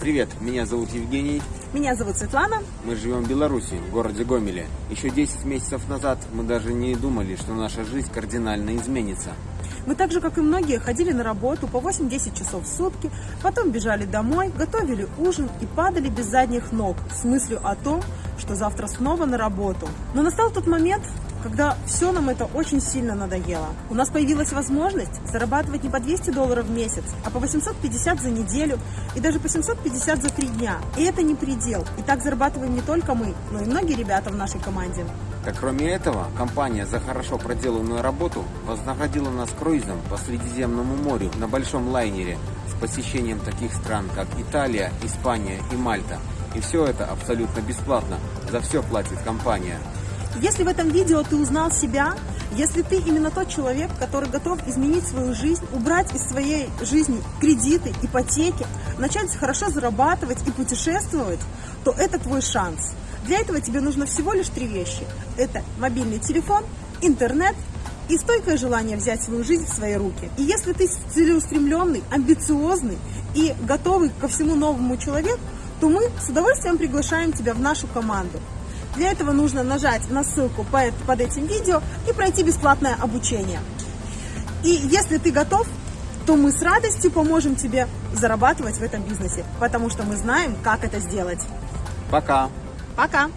Привет, меня зовут Евгений. Меня зовут Светлана. Мы живем в Беларуси, в городе Гомеле. Еще 10 месяцев назад мы даже не думали, что наша жизнь кардинально изменится. Мы так же, как и многие, ходили на работу по 8-10 часов в сутки, потом бежали домой, готовили ужин и падали без задних ног с мыслью о том, что завтра снова на работу. Но настал тот момент, когда все нам это очень сильно надоело. У нас появилась возможность зарабатывать не по 200 долларов в месяц, а по 850 за неделю и даже по 750 за три дня. И это не предел. И так зарабатываем не только мы, но и многие ребята в нашей команде. Так кроме этого, компания за хорошо проделанную работу вознаградила нас круизом по Средиземному морю на большом лайнере с посещением таких стран, как Италия, Испания и Мальта. И все это абсолютно бесплатно. За все платит компания. Если в этом видео ты узнал себя, если ты именно тот человек, который готов изменить свою жизнь, убрать из своей жизни кредиты, ипотеки, начать хорошо зарабатывать и путешествовать, то это твой шанс. Для этого тебе нужно всего лишь три вещи. Это мобильный телефон, интернет и стойкое желание взять свою жизнь в свои руки. И если ты целеустремленный, амбициозный и готовый ко всему новому человек, то мы с удовольствием приглашаем тебя в нашу команду. Для этого нужно нажать на ссылку под этим видео и пройти бесплатное обучение. И если ты готов, то мы с радостью поможем тебе зарабатывать в этом бизнесе, потому что мы знаем, как это сделать. Пока! Пока!